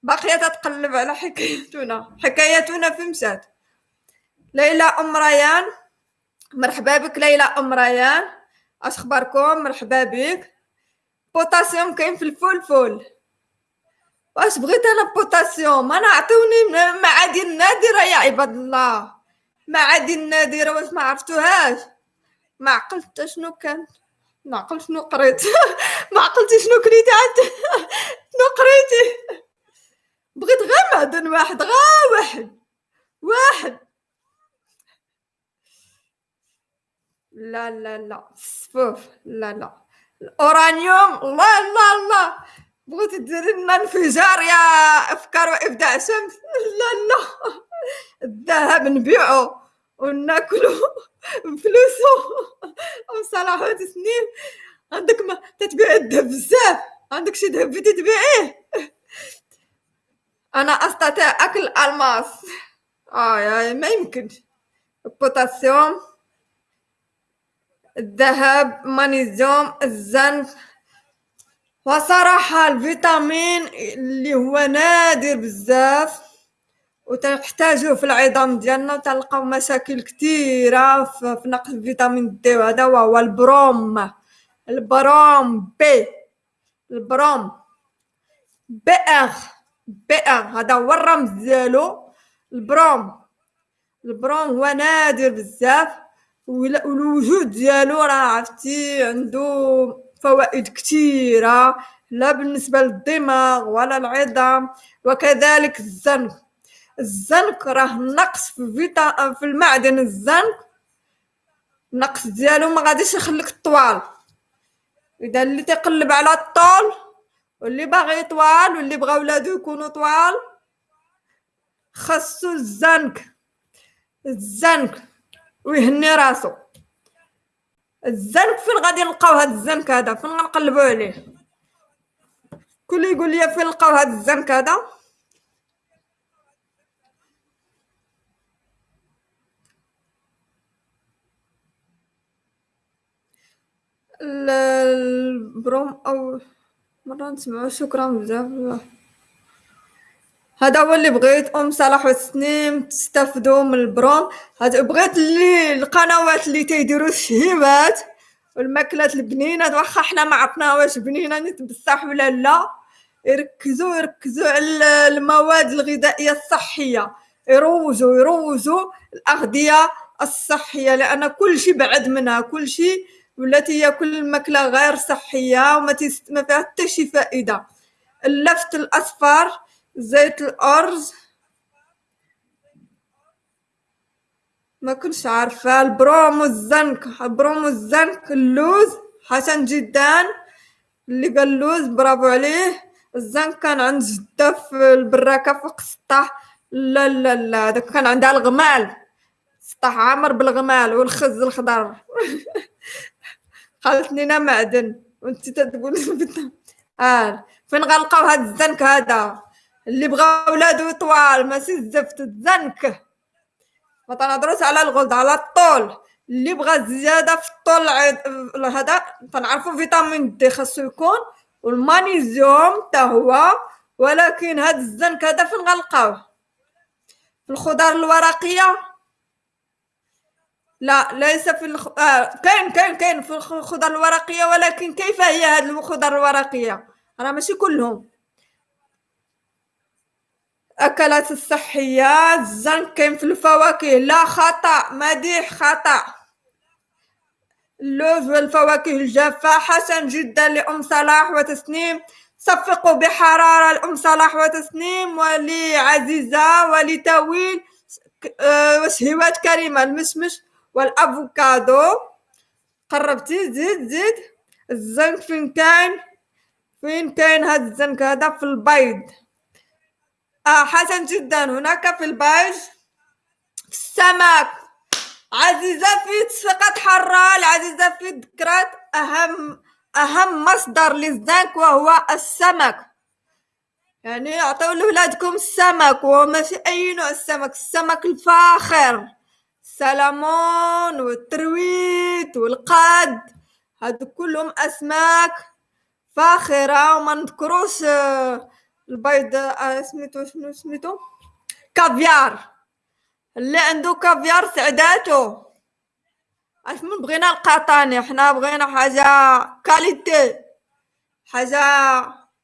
باقية تتقلب على حكايتنا حكايتنا في مسات. ليلى أم ريان مرحبا بك ليلى أم ريان. اش أخباركم؟ مرحبا بك. بوتاسيوم كاين في الفول فول واش بغيت أنا بوتاسيوم؟ أنا عطوني معادن نادرة يا عباد الله. معادن نادرة واش ما عرفتوهاش؟ ما عقلت شنو كان. ما عقلت شنو قريت. ما عقلتي شنو كريتي عاد. شنو قريتي؟ بغيت غير معدن واحد غير واحد. واحد. لا لا لا. الصفوف لا لا. الأورانيوم. الله الله الله بغيت ديري لنا انفجار يا أفكار وإبداع. شمس لا لا. الذهب نبيعو وناكلو بفلوسو ام صلاح وتسنيم عندك ما تتبيع الذهب بزاف. عندك شي ذهب تبيعيه. أنا أستطيع أكل الالماس آه ما يمكنش البوتاسيوم الذهب مانيزيوم الزنك وصراحة الفيتامين اللي هو نادر بزاف وتنحتاجوه في العظام ديالنا وتلقاو مشاكل كثيرة في نقص فيتامين دي وهذا وهو البروم. البروم B البروم B R B R هذا هو الرمز ديالو. البروم. البروم هو نادر بزاف والوجود ديالو راه عرفتي عنده فوائد كثيرة لا بالنسبة للدماغ ولا العظام وكذلك الزنك. الزنك راه نقص في فيتا في المعدن. الزنك النقص ديالو ما غاديش يخليك طوال. إذا اللي تيقلب على الطول واللي باغي طوال واللي بغا ولادو يكونوا طوال خاصو الزنك. الزنك ويهني راسو. الزنك فين غادي نلقاو هاد الزنك هذا؟ فين غنقلبوا عليه؟ كل يقول لي فين نلقاو هاد الزنك هذا؟ البروم أو مرة نسمعو. شكرا بزاف. هذا هو اللي بغيت أم صلاح وسنيم تستافدوا من البروم هذا بغيت اللي القنوات اللي تيديروا الشهيبات والماكلات البنينات. واخا حنا ما عرفنا واش بنينه نتبصح ولا لا؟ يركزوا يركزوا على المواد الغذائية الصحية. يروجوا يروجوا الأغذية الصحية لأن كل شيء بعد منها. كل شيء ولاتي ياكل الماكله غير صحية وما ما فيها حتى شي فائدة. اللفت الأصفر زيت الأرز. ما كنتش عارفة. البروم والزنك. البروم والزنك اللوز حسن جدا. اللي قال اللوز برافو عليه. الزنك كان عند جدة في البراكه فوق السطح لا لا لا داك كان عندها الغمال. سطح عامر بالغمال والخز الخضر. قالت لنا معدن. وانت تقول آه فين غنلقاو هاد الزنك هذا؟ اللي بغا ولادو طوال ماشي الزفت الزنك ما تنهضروش على الغلظ على الطول. اللي بغى زيادة في الطول هذا تنعرفوا فيتامين دي خاصو يكون والمانيزيوم حتى هو. ولكن هاد الزنك هذا فين غنلقاوه؟ في الخضار الورقية. لا ليس في الخ... آه كاين كاين كاين في الخضر الورقية ولكن كيف هي هذه الخضر الورقية؟ راه ماشي كلهم. اكلات الصحية الزنك كاين في الفواكه لا خطأ مديح خطأ. اللوز والفواكه الجافة حسن جدا لأم صلاح وتسنيم. صفقوا بحرارة لأم صلاح وتسنيم. ولعزيزة ولتويل آه، وشهوات كريمة المشمش والأفوكادو. قربتي؟ زيد زيد. الزنك فين كاين فين كاين هاد الزنك هذا في البيض. آه حسن جدا. هناك في في السمك عزيزة في تصفيقات حرة العزيزة في ذكرات أهم أهم مصدر للزنك وهو السمك. يعني أعطوا لولادكم السمك وماشي أي نوع السمك؟ السمك الفاخر. السلمون وال truite والقاد هادو كلهم أسماك فاخرة وما نذكروش. آه، البيض سميتو شنو سميتو كافيار اللي عنده كافيار سعداتو اش من بغينا القطاني حنا بغينا حاجة كاليتي حاجة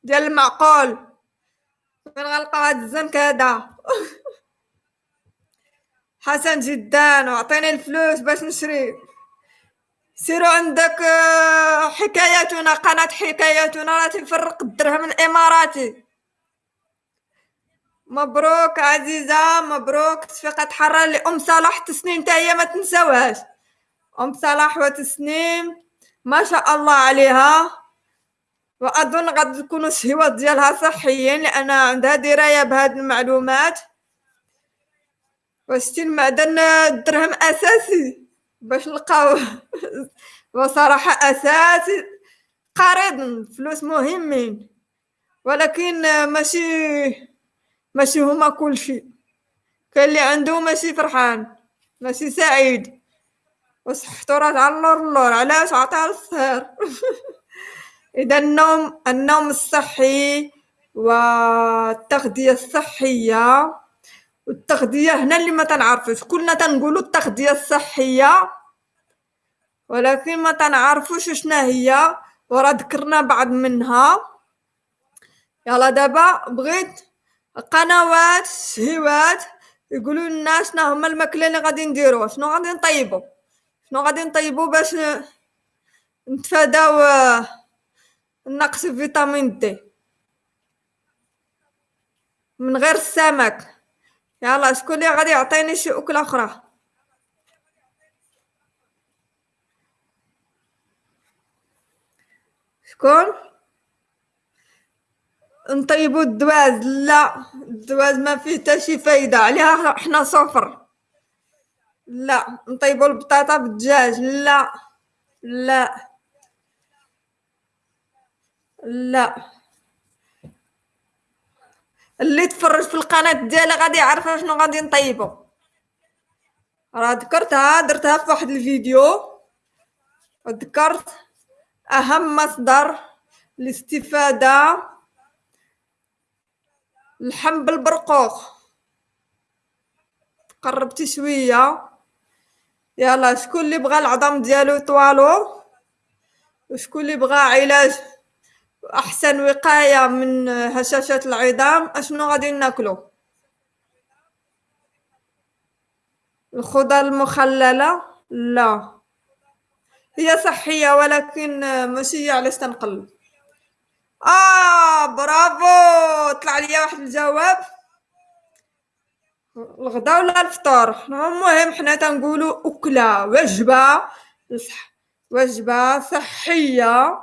ديال المعقول فين غنلقاو هاد الزنك هذا حسن جدا واعطيني الفلوس باش نشري سيروا عندك حكاياتنا قناة حكاياتنا راه تفرق الدرهم الاماراتي مبروك عزيزة مبروك تصفيقة حرة لأم صلاح تسنيم تاهي ما تنساوهاش. أم صلاح وتسنيم ما شاء الله عليها. وأظن غادي تكونوا الشهوات ديالها صحيين لأن عندها دراية بهاد المعلومات. وستين معدن الدرهم أساسي باش نلقاو. بصراحة أساسي. قريض فلوس مهمين. ولكن ماشي ماشي هما كلشي كاين اللي عنده ماشي فرحان ماشي سعيد. وصحتو راه على اللور اللور علاش عطاها للسهر إذا النوم النوم الصحي والتغذية الصحية. والتغذية هنا اللي ما تنعرفوش كلنا تنقولو التغذية الصحية. ولكن ما تنعرفوش شنا هي وراه ذكرنا بعض منها. يلا دابا بغيت قنوات شهيوات يقولوا لنا شنو هما الماكلة اللي غادي نديرو شنو غادي نطيبو؟ شنو غادي نطيبو باش نتفاداو نقص فيتامين دي. من غير السمك. يلا شكون اللي غادي يعطيني شي أكلة أخرى؟ شكون؟ نطيبو الدواز. لا الدواز ما فيه حتى شي فايدة. عليها حنا صفر. لا نطيبو البطاطا بالدجاج. لا لا لا. اللي تفرج في القناة ديالي غادي يعرف شنو غادي نطيبو. راه ذكرتها درتها في واحد الفيديو. ذكرت أهم مصدر الاستفاده اللحم بالبرقوق. قربتي شوية. يلا شكون اللي بغى العظام ديالو يطوالو؟ وشكون اللي بغى علاج أحسن وقاية من هشاشه العظام؟ أشنو غادي ناكلو؟ الخضر المخللة؟ لا. هي صحية ولكن ماشي علاش تنقلب آه برافو. طلع ليا واحد الجواب. الغدا ولا الفطور المهم حنا تنقولوا أكلة وجبة وجبة صحية.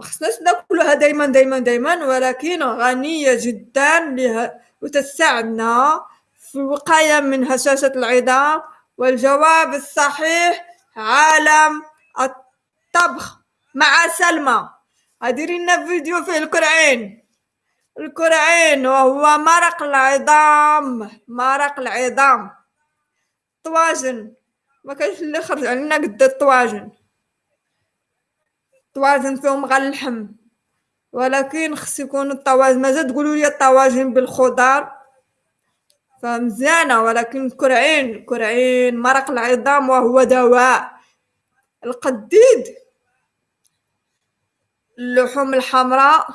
خصناش ناكلوها دائما دائما دائما ولكن غنية جدا لها وتساعدنا في الوقايه من هشاشه العظام. والجواب الصحيح عالم الطبخ مع سلمى. هديري لنا فيديو فيه الكرعين الكرعين وهو مرق العظام مرق العظام. طواجن ما كاينش اللي خرج علينا قد الطواجن طواجن فيهم غير اللحم. ولكن خص يكون الطواجن مازال تقولوا لي الطواجن بالخضار؟ فمزيانة ولكن الكرعين الكرعين مرق العظام وهو دواء. القديد. اللحوم الحمراء.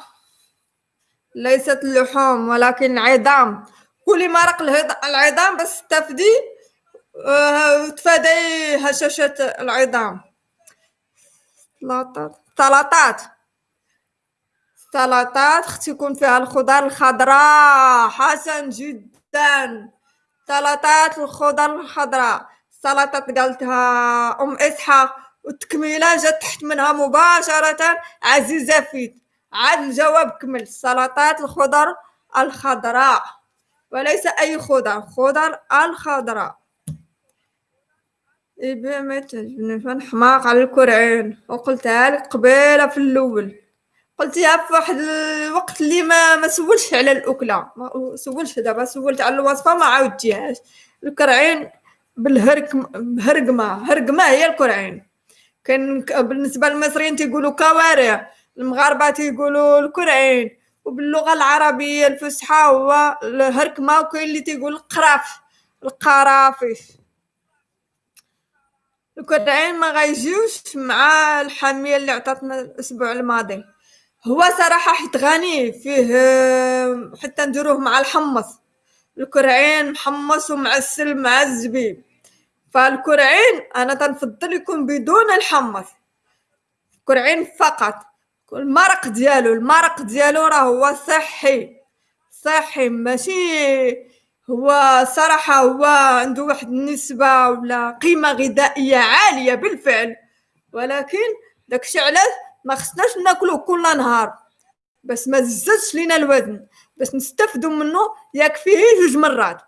ليست اللحوم ولكن عظام. كلي مرق العظام باش تستافدي وتفادي هشاشة العظام. سلطات سلطات سلطات خص يكون فيها الخضر الخضراء. حسن جدا. سلطات الخضر الخضراء. سلطات قالتها أم إسحاق. والتكميله جات تحت منها مباشرة. عزيزه فيت عاد الجواب كمل. سلطات الخضر الخضراء. وليس أي خضر خضر الخضراء. إيه ما تعجبني حماق على الكرعين. وقلتها لك قبيلة في الأول. قلتيها في واحد الوقت اللي ما ما سولش على الأكلة. ما سولش دابا سولت على الوصفة ما عاودتيهاش الكرعين بالهرك بهرقمة. هرقمة هي الكرعين. كان بالنسبة للمصريين تيقولوا كوارع المغاربة تيقولوا الكرعين وباللغة العربية الفصحى هو الهركمه وكاين اللي تيقول القراف القرافيش الكرعين ما غيجيوش مع الحامية اللي عطاتنا الأسبوع الماضي. هو صراحة حيت غني فيه حتى نديروه مع الحمص. الكرعين محمص ومعسل مع الزبيب فالكرعين أنا تنفضل يكون بدون الحمص. كرعين فقط. المرق ديالو المرق ديالو راه هو صحي. صحي ماشي هو صراحة هو عنده واحد النسبة ولا قيمة غذائية عالية بالفعل. ولكن داكشي علاش ما خصناش ناكلوه كل نهار. بس ما زادش لينا الوزن. باش نستافدوا منه يكفيه جوج مرات.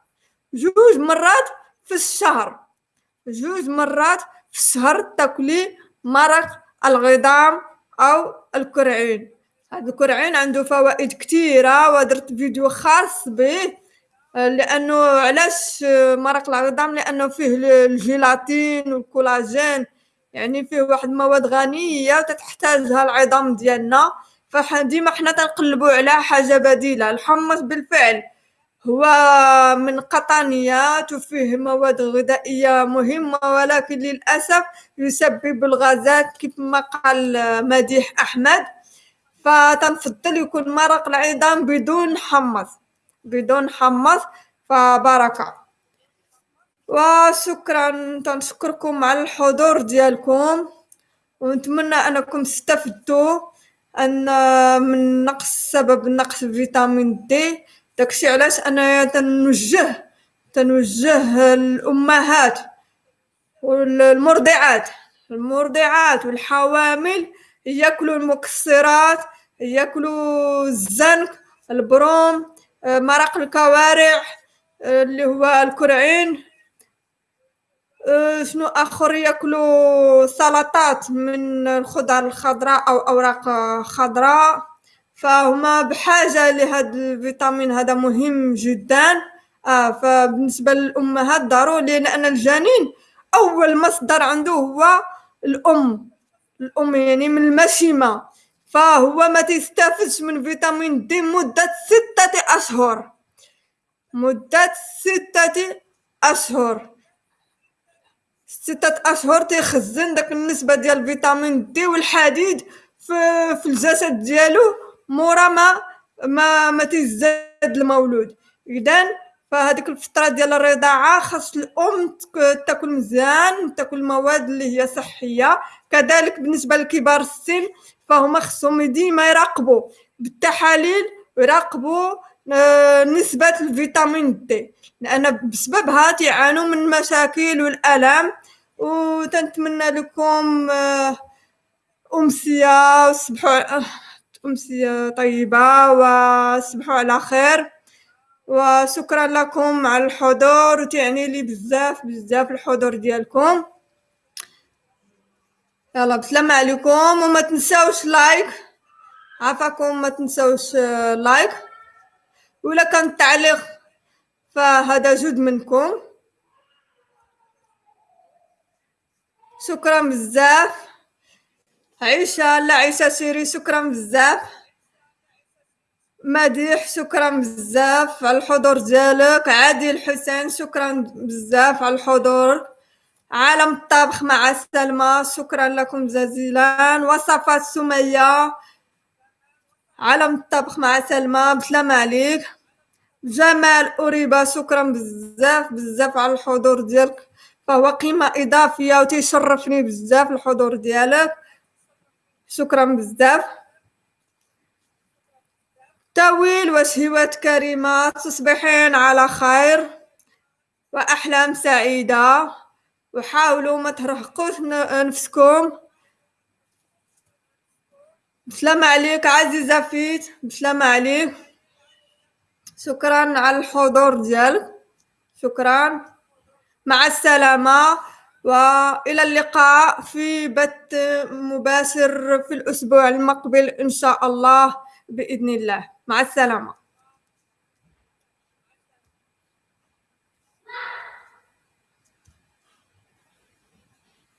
جوج مرات في الشهر. جوج مرات في الشهر تاكلي مرق الغضام أو الكرعين. هاد الكرعين عنده فوائد كثيرة ودرت فيديو خاص به لأنه علاش مرق العظام لأنه فيه الجيلاتين والكولاجين يعني فيه واحد المواد غنية تتحتاجها العظام ديالنا. فديما حنا تنقلبو على حاجة بديلة الحمص بالفعل. هو من قطنيات وفيه مواد غذائية مهمة ولكن للأسف يسبب الغازات كما قال مديح أحمد. فتنفضل يكون مرق العظام بدون حمص بدون حمص. فبركة وشكرا تنشكركم على الحضور ديالكم. ونتمنى أنكم استفدتوا أن من نقص سبب نقص فيتامين دي. داكشي علاش أنا تنوجه تنوجه الامهات والمرضعات. المرضعات والحوامل ياكلوا المكسرات ياكلوا الزنك البروم مرق الكوارع اللي هو الكرعين. شنو آخر ياكلوا سلطات من الخضر الخضراء أو أوراق خضراء. فهما بحاجة لهذا الفيتامين هذا مهم جدا. آه فبالنسبة للأمهات ضروري لأن الجنين أول مصدر عنده هو الأم. الأم يعني من المشيمة. فهو ما تستافدش من فيتامين دي مدة ستة أشهر. مدة ستة أشهر. ستة أشهر تيخزن داك النسبة ديال فيتامين دي والحديد في, في الجسد ديالو. مورا ما ما ما تيزاد المولود. إذن فهاديك الفترة ديال الرضاعة خاص الأم تاكل مزيان تاكل المواد اللي هي صحية. كذلك بالنسبة لكبار السن فهما خصهم ديما يراقبوا. بالتحاليل يراقبوا آه، نسبة الفيتامين دي. لأن بسببها تعانوا من مشاكل والآلام وتنتمنى لكم آه، أمسية وصبحوا آه، أمسية طيبة وصبحوا على خير. وشكرا لكم على الحضور وتعني لي بزاف بزاف الحضور ديالكم. يلا بسلامة عليكم وما تنساوش لايك عافاكم ما تنساوش لايك ولا كان تعليق فهذا جود منكم. شكرا بزاف. عيشة لا عيشة سيري شكرا بزاف. مديح شكرا بزاف. على الحضور ديالك عادل حسين شكرا بزاف. على الحضور. عالم الطبخ مع سلمى شكرا لكم جزيلا. وصفات سمية. عالم الطبخ مع سلمى. بسلامة عليك. جمال أوريبا شكرا بزاف. بزاف على الحضور ديالك فهو قيمة إضافية وتيشرفني بزاف الحضور ديالك شكرا بزاف. تاويل وشهوات كريمة تصبحين على خير وأحلام سعيدة. وحاولوا ما ترهقوش نفسكم. بسلامة عليك عزيزة فيت بسلامة عليك. شكرا على الحضور ديالك. شكرا. مع السلامة. وإلى اللقاء في بث مباشر في الأسبوع المقبل إن شاء الله بإذن الله. مع السلامة.